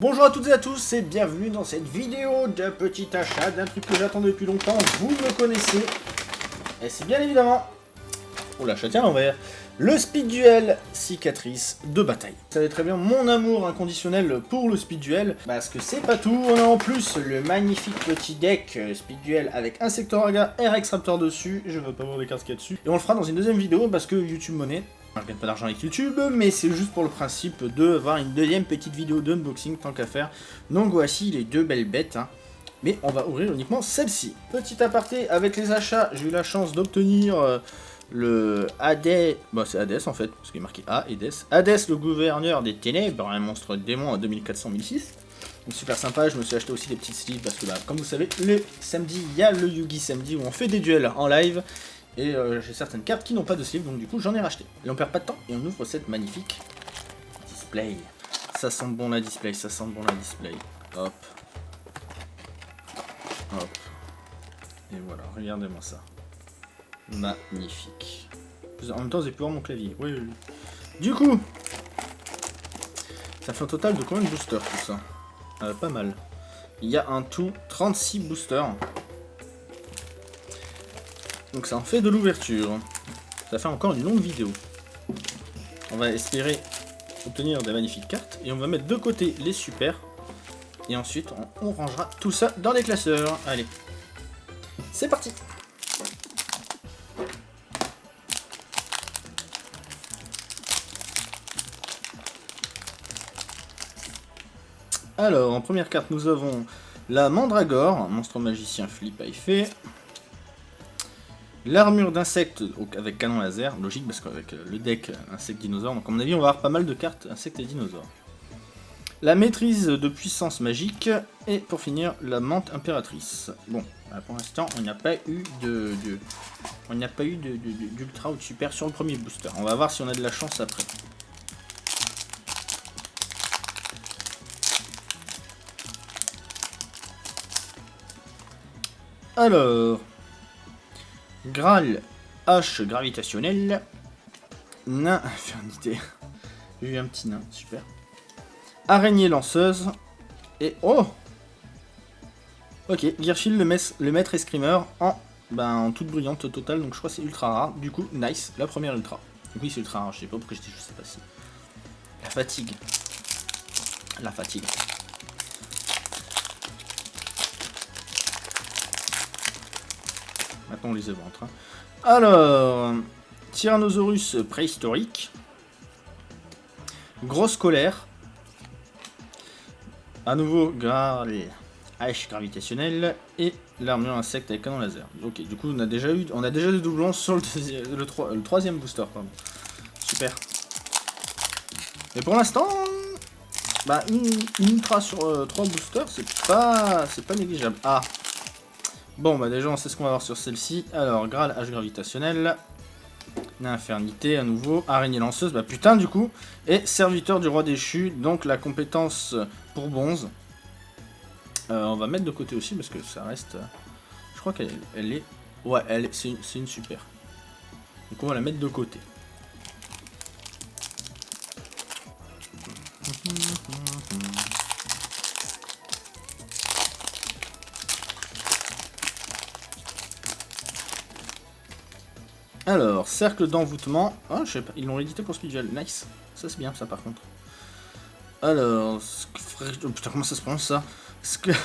Bonjour à toutes et à tous et bienvenue dans cette vidéo de petit achat d'un truc que j'attends depuis longtemps, vous me connaissez. Et c'est bien évidemment... Oh l'achat tient à l'envers. Le Speed Duel cicatrice de bataille. Vous savez très bien mon amour inconditionnel pour le Speed Duel, parce que c'est pas tout, on a en plus le magnifique petit deck euh, Speed Duel avec Insectoraga et Rex Raptor dessus, je veux pas voir les cartes qu'il y a dessus. Et on le fera dans une deuxième vidéo parce que YouTube Money, je gagne pas d'argent avec YouTube, mais c'est juste pour le principe de voir une deuxième petite vidéo d'unboxing tant qu'à faire. Donc voici les deux belles bêtes. hein. Mais on va ouvrir uniquement celle-ci. Petit aparté, avec les achats, j'ai eu la chance d'obtenir euh, le Hades... Bon, c'est Hades en fait, parce qu'il est marqué A, Hades. Hades, le gouverneur des ténèbres, un monstre démon à 2400-1006. Donc super sympa, je me suis acheté aussi des petites sleeves parce que bah, comme vous savez, le samedi, il y a le Yugi samedi où on fait des duels en live. Et euh, j'ai certaines cartes qui n'ont pas de sleeve, donc du coup j'en ai racheté. Et on perd pas de temps, et on ouvre cette magnifique display. Ça sent bon la display, ça sent bon la display. Hop. Hop. Et voilà, regardez-moi ça. Magnifique. En même temps, j'ai pu voir mon clavier. Oui, oui. Du coup, ça fait un total de combien de boosters tout ça? Euh, Pas mal. Il y a un tout 36 boosters. Donc ça en fait de l'ouverture. Ça fait encore une longue vidéo. On va espérer obtenir des magnifiques cartes. Et on va mettre de côté les super. Et ensuite, on, rangera tout ça dans les classeurs. Allez. C'est parti Alors, en première carte, nous avons la Mandragore, monstre magicien flip à effet. L'armure d'insectes avec canon laser, logique parce qu'avec euh, le deck euh, insectes dinosaures, donc à mon avis on va avoir pas mal de cartes insectes et dinosaures. La maîtrise de puissance magique, et pour finir, la menthe impératrice. Bon, bah, pour l'instant on n'a pas eu de, on n'a pas eu d'ultra ou de super sur le premier booster. On va voir si on a de la chance après. Alors, Graal H gravitationnel. Nain infernité. J'ai eu un petit nain, super. Araignée lanceuse. Et oh Ok, Gearshield le, mess- le maître escrimeur en, ben, en toute brillante totale, donc je crois que c'est ultra rare. Du coup, nice, la première ultra. Oui, c'est ultra rare, je sais pas pourquoi je dis, je sais pas si. La fatigue. La fatigue. Maintenant on les éventre. hein. Alors, Tyrannosaurus préhistorique. Grosse colère. À nouveau, Graal H gravitationnel. Et l'armure insecte avec canon laser. Ok, du coup on a déjà eu, on a déjà des doublons sur le, deuxi- le, le troisième booster. Pardon. Super. Mais pour l'instant, bah, une, une ultra sur euh, trois boosters, c'est pas, c'est pas négligeable. Ah, Bon, bah déjà, on sait ce qu'on va avoir sur celle-ci. Alors, Graal H gravitationnel. Infernité, à nouveau. Araignée lanceuse, bah putain, du coup. Et Serviteur du roi déchu, donc la compétence pour bonze. Euh, on va mettre de côté aussi, parce que ça reste... euh, Je crois qu'elle elle est... Ouais, elle est- c'est une, une super. Donc on va la mettre de côté. Alors, cercle d'envoûtement. Ah, je sais pas, ils l'ont édité pour Speedgel. Nice. Ça, c'est bien, ça, par contre. Alors, oh, putain, comment ça se prononce, ça? Sc-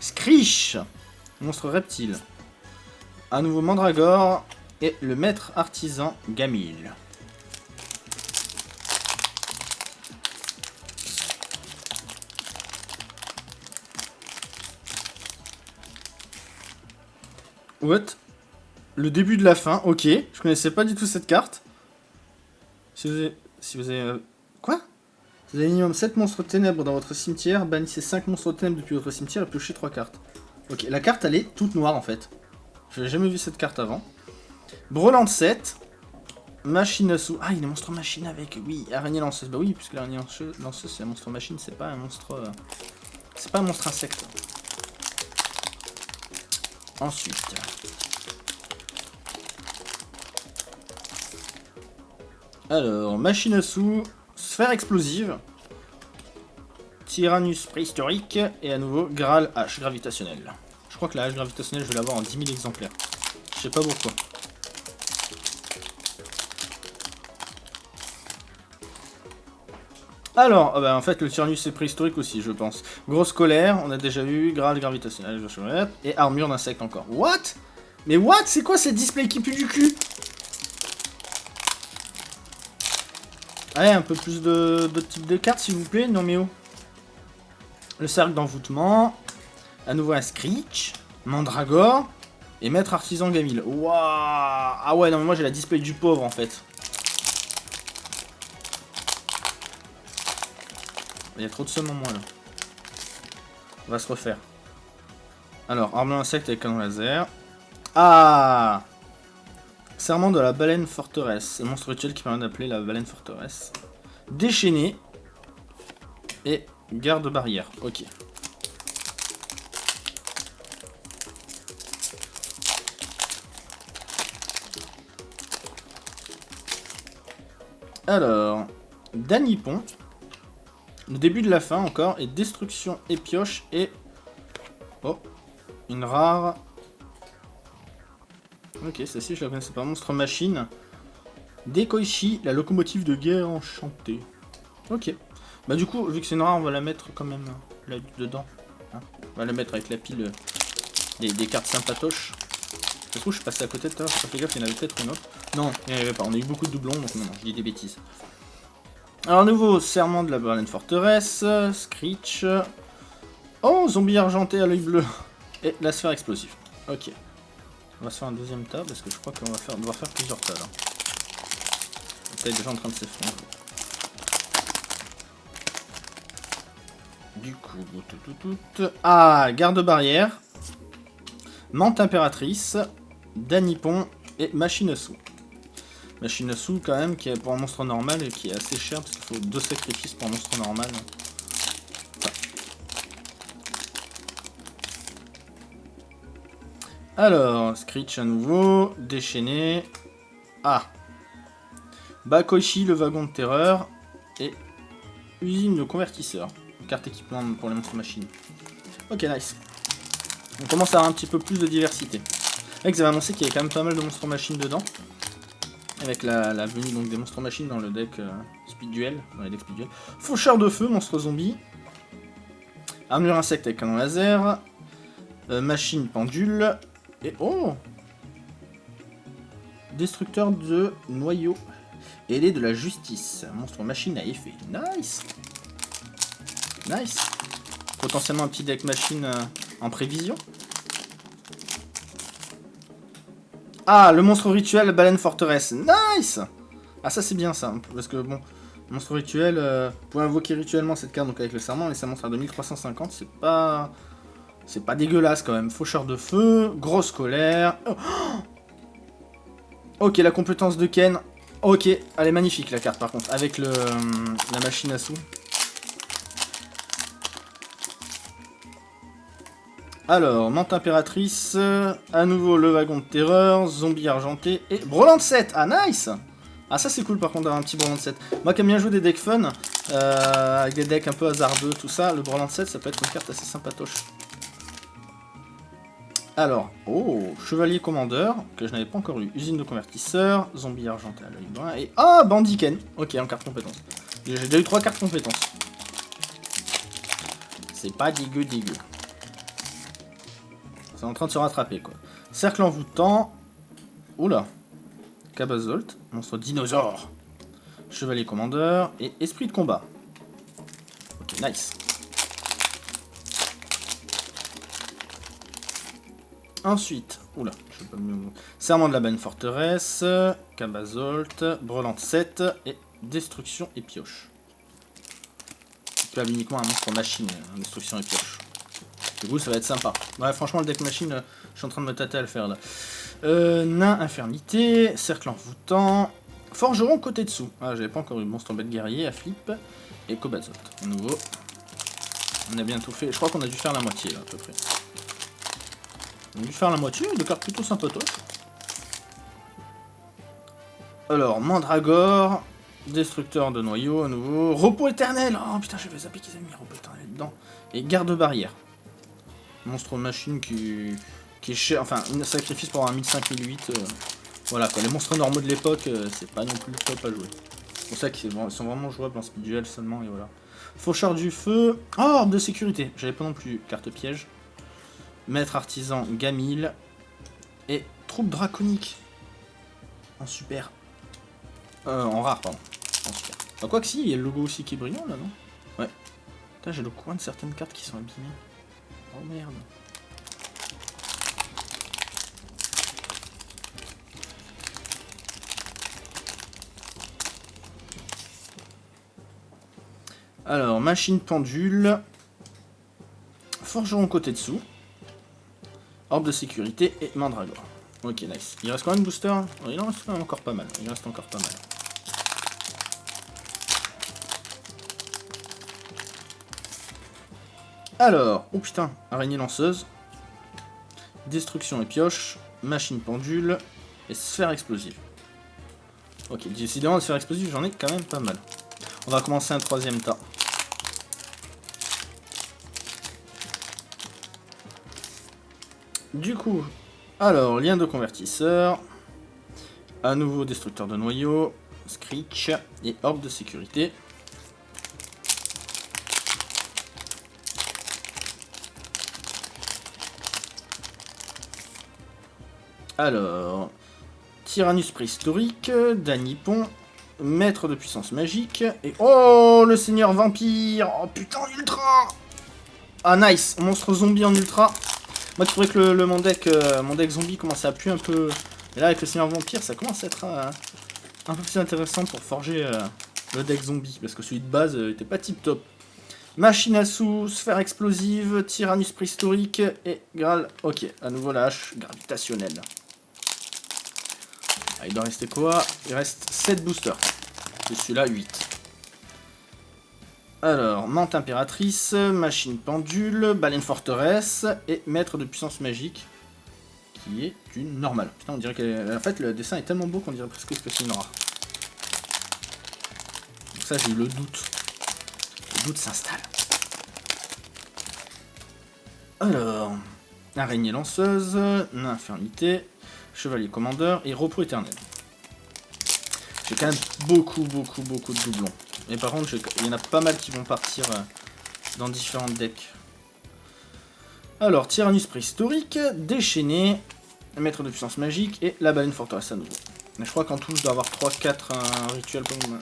Monstre reptile. À nouveau Mandragore. Et le maître artisan Gamil. What? Le début de la fin, ok. Je connaissais pas du tout cette carte. Si vous avez... Si vous avez euh, Quoi? Vous avez minimum 7 monstres ténèbres dans votre cimetière, bannissez 5 monstres ténèbres depuis votre cimetière et piochez 3 cartes. Ok, la carte elle est toute noire en fait. Je n'ai jamais vu cette carte avant. Brelante 7. Machine sous... Ah, il des monstres machine avec... Oui, araignée lanceuse. Bah oui, puisque l'araignée lanceuse, lanceuse, c'est un monstre machine, c'est pas un monstre... euh, C'est pas un monstre insecte. Ensuite... Alors, machine à sous, sphère explosive, Tyrannus préhistorique, et à nouveau Graal H gravitationnel. Je crois que la H gravitationnelle, je vais l'avoir en 10 000 exemplaires. Je sais pas pourquoi. Alors, ah bah, en fait, le Tyrannus est préhistorique aussi, je pense. Grosse colère, on a déjà eu, Graal gravitationnel, et armure d'insecte encore. What? Mais what? C'est quoi cette display qui pue du cul? Allez, un peu plus de, de type de cartes, s'il vous plaît. Non, mais. Le cercle d'envoûtement. À nouveau un Screech. Mandragore. Et Maître Artisan Gamil. Waouh Ah ouais, non, mais moi j'ai la display du pauvre, en fait. Il y a trop de sommes en moins là. On va se refaire. Alors, arme insecte avec canon laser. Ah Serment de la baleine forteresse. Monstre rituel qui permet d'appeler la baleine forteresse. Déchaîné. Et garde barrière. Ok. Alors, Danipon. Le début de la fin encore, et Destruction et Pioche, et... Oh, une rare... Ok, celle-ci je la connaissais pas. Monstre Machine. Dekoichi, la locomotive de guerre enchantée. Ok. Bah du coup, vu que c'est rare, on va la mettre quand même là dedans. Hein. on va la mettre avec la pile euh, des, cartes sympatoches. Je trouve je suis passé à côté de toi, j'ai pas fait gaffe, il y en avait peut-être une autre. Non, il n'y en avait pas, on a eu beaucoup de doublons, donc non, non, je dis des bêtises. Alors, nouveau serment de la Berlin Forteresse, Screech. Oh, zombie argenté à l'œil bleu. Et la sphère explosive. Ok. On va faire un deuxième tas parce que je crois qu'on va faire, devoir faire plusieurs tas là. est déjà en train de s'effondrer. Du coup, tout, tout, tout. Ah, garde-barrière. Mante impératrice. Danipon et machine sous. Machine sous quand même, qui est pour un monstre normal et qui est assez cher parce qu'il faut deux sacrifices pour un monstre normal. Alors, Screech à nouveau, déchaîné. Ah Bakoichi, le wagon de terreur. Et usine de convertisseur. Carte équipement pour les monstres machines. Ok, nice. On commence à avoir un petit peu plus de diversité. Avec, vous avez annoncé qu'il y avait quand même pas mal de monstres machines dedans. Avec la, venue donc, des monstres machines dans le deck euh, Speed Duel. Dans les decks Speed Duel. Faucheur de feu, monstre zombie. Armure insecte avec canon laser. Euh, machine pendule. Et oh Destructeur de noyaux. Ailé de la justice. Monstre machine à effet. Nice Nice Potentiellement un petit deck machine euh, en prévision. Ah, le monstre rituel baleine forteresse. Nice Ah, ça c'est bien ça. Parce que bon, monstre rituel, euh, pour invoquer rituellement cette carte donc avec le serment, et ça montre à 2350, c'est pas... C'est pas dégueulasse quand même. Faucheur de feu, grosse colère. Oh. ok, la compétence de Ken. Ok, elle est magnifique la carte par contre, avec euh, la machine à sous. Alors, Mante Impératrice, à nouveau le wagon de terreur, zombie argenté et Broland 7 Ah, nice Ah, ça c'est cool par contre d'avoir un petit Broland 7. Moi qui aime bien jouer des decks fun, euh, avec des decks un peu hasardeux, tout ça, le Broland 7 ça peut être une carte assez sympatoche. Alors, oh, Chevalier Commandeur, que je n'avais pas encore eu. Usine de convertisseur, zombie argenté à l'œil brun, et... Ah, Bandiken Ok, en carte compétence. J'ai déjà eu trois cartes compétences. C'est pas dégueu dégueu. C'est en train de se rattraper, quoi. Cercle envoûtant. Oula. Cabazolt. Monstre dinosaure. Chevalier commandeur. Et esprit de combat. Ok, nice. Ensuite, oula, je pas mieux. Serment de la bonne forteresse, Cabazolt, Brelante 7 et Destruction et Pioche. Tu as uniquement un monstre machine, hein, Destruction et Pioche. Du coup, ça va être sympa. Ouais, franchement, le deck machine, euh, je suis en train de me tâter à le faire là. Euh, nain, infirmité, cercle envoûtant, forgeron côté dessous. Ah, j'avais pas encore eu monstre bête guerrier à flip. Et Cobazot, nouveau. On a bien tout fait. Je crois qu'on a dû faire la moitié là, à peu près. On a dû faire la moitié, de cartes plutôt sympatoches. Alors, Mandragore, destructeur de noyaux à nouveau. Repos éternel Oh putain, j'avais zappé qu'ils avaient mis repos éternel. dedans. Et garde-barrière. Monstre machine qui, qui est cher, enfin, un sacrifice pour avoir 1005-1008. voilà quoi, les monstres normaux de l'époque, c'est pas non plus top à jouer. C'est pour ça qu'ils sont vraiment jouables en speed duel seulement, et voilà. Faucheur du feu. Oh, orbe de sécurité. J'avais pas non plus carte piège. Maître artisan Gamil. Et troupe draconique. En super. Euh, en rare, pardon. En super. Bah, quoi que si, il y a le logo aussi qui est brillant là, non? Ouais. Putain, j'ai le coin de certaines cartes qui sont abîmées. Oh merde. Alors, machine pendule. Forgeron côté dessous. Orbe de sécurité et mandragore. Ok, nice. Il reste combien de boosters Il en reste quand même encore pas mal. Il reste encore pas mal. Alors, oh putain, araignée lanceuse. Destruction et pioche. Machine pendule. Et sphère explosive. Ok, décidément, de sphère explosive, j'en ai quand même pas mal. On va commencer un troisième tas. Du coup, alors, lien de convertisseur. À nouveau, destructeur de noyaux. Screech et orbe de sécurité. Alors, Tyrannus préhistorique, Danipon, maître de puissance magique, et oh, le seigneur vampire Oh putain, ultra Ah nice, monstre zombie en ultra moi, je trouvais que le, mon, deck, euh, mon deck zombie commençait à plus un peu... Et là, avec le Seigneur Vampire, ça commence à être euh, un peu plus intéressant pour forger euh, le deck zombie. Parce que celui de base était pas tip top. Machine à sous, sphère explosive, Tyrannus préhistorique et Graal. Ok, à nouveau la hache gravitationnelle. Ah, il doit rester quoi? Il reste 7 boosters. Et celui-là, 8. Alors, Mante Impératrice, Machine Pendule, Baleine Forteresse et Maître de Puissance Magique, qui est une normale. Putain, on dirait que... En fait, le dessin est tellement beau qu'on dirait presque que c'est une rare. Donc ça, j'ai eu le doute. Le doute s'installe. Alors, Araignée Lanceuse, Infirmité, Chevalier Commandeur et Repos Éternel. J'ai quand même beaucoup, beaucoup, beaucoup de doublons. Mais par contre, il y en a pas mal qui vont partir euh, dans différents decks. Alors, Tyrannus préhistorique, déchaîné, maître de puissance magique et la baleine forteresse à nouveau. Mais je crois qu'en tout, je dois avoir 3-4 un rituel pour, bah,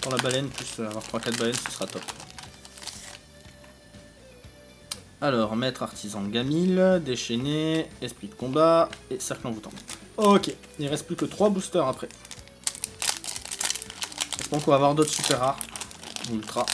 pour, la baleine, plus avoir 3-4 baleines, ce sera top. Alors, maître artisan Gamil, déchaîné, esprit de combat et cercle envoûtant. Ok, il reste plus que 3 boosters après. Donc on va avoir d'autres super rares, ultra,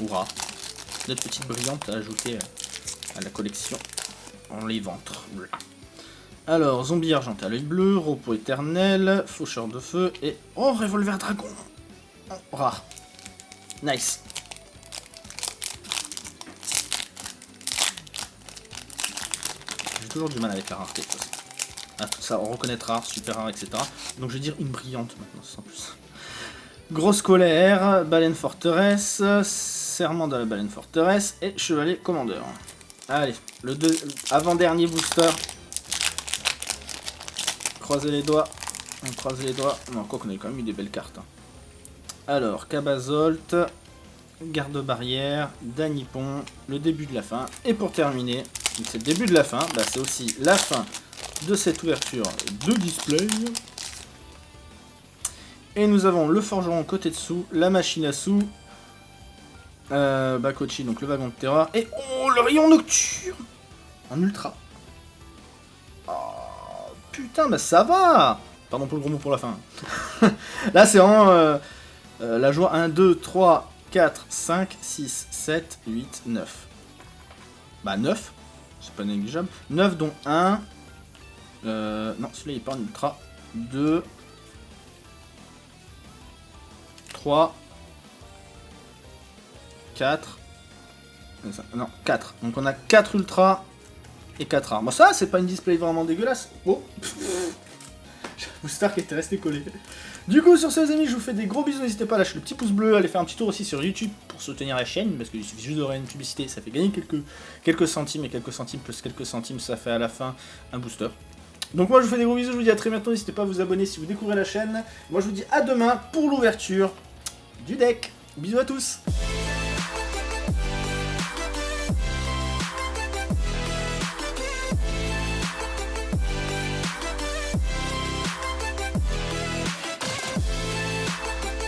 ou rares. D'autres petites brillantes à ajouter euh, à la collection en les ventres. Alors, zombie argenté à l'œil bleu, repos éternel, faucheur de feu et... Oh, revolver dragon oh, Rare. Nice. J'ai toujours du mal avec la rareté. Ah, ça, on reconnaîtra rare, super rare, etc. Donc je vais dire une brillante maintenant, sans plus. Grosse colère, baleine forteresse, serment de la baleine forteresse et chevalier commandeur. Allez, le avant-dernier booster. Croisez les doigts. On croise les doigts. Non, quoi qu'on ait quand même eu des belles cartes. Hein. Alors, Cabazolt, garde-barrière, Danipon, le début de la fin. Et pour terminer, c'est le début de la fin, bah, c'est aussi la fin de cette ouverture de display. Et nous avons le forgeron côté dessous, la machine à sous, euh, Bakochi, donc le wagon de terreur, et oh, le rayon nocturne En ultra. Oh, putain, bah ça va Pardon pour le gros mot pour la fin. Là, c'est en euh, euh, la joie 1, 2, 3, 4, 5, 6, 7, 8, 9. Bah 9, c'est pas négligeable. 9 dont 1. Euh, non, celui-là il pas en ultra. 2, 3, 4, non, 4. Donc on a 4 ultra et 4 rares. Bon ça, c'est pas une display vraiment dégueulasse. Oh booster qui était resté collé. Du coup, sur ce, les amis, je vous fais des gros bisous. N'hésitez pas à lâcher le petit pouce bleu, à aller faire un petit tour aussi sur YouTube pour soutenir la chaîne, parce qu'il suffit juste de une publicité, ça fait gagner quelques, quelques centimes, et quelques centimes plus quelques centimes, ça fait à la fin un booster. Donc moi, je vous fais des gros bisous, je vous dis à très bientôt. N'hésitez pas à vous abonner si vous découvrez la chaîne. Moi, je vous dis à demain pour l'ouverture du deck. Bisous à tous